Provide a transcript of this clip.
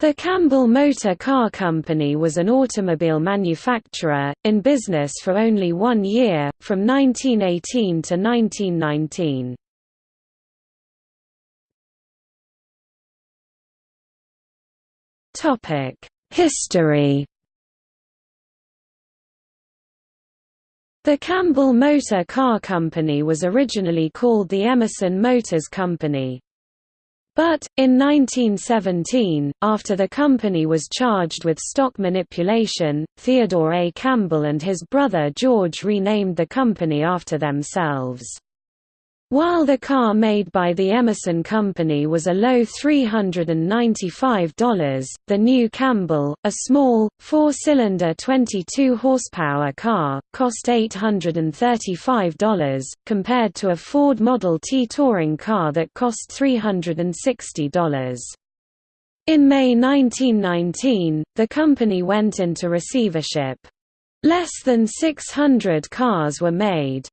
The Campbell Motor Car Company was an automobile manufacturer, in business for only one year, from 1918 to 1919. History The Campbell Motor Car Company was originally called the Emerson Motors Company. But, in 1917, after the company was charged with stock manipulation, Theodore A. Campbell and his brother George renamed the company after themselves. While the car made by the Emerson Company was a low $395, the new Campbell, a small, four-cylinder 22-horsepower car, cost $835, compared to a Ford Model T touring car that cost $360. In May 1919, the company went into receivership. Less than 600 cars were made.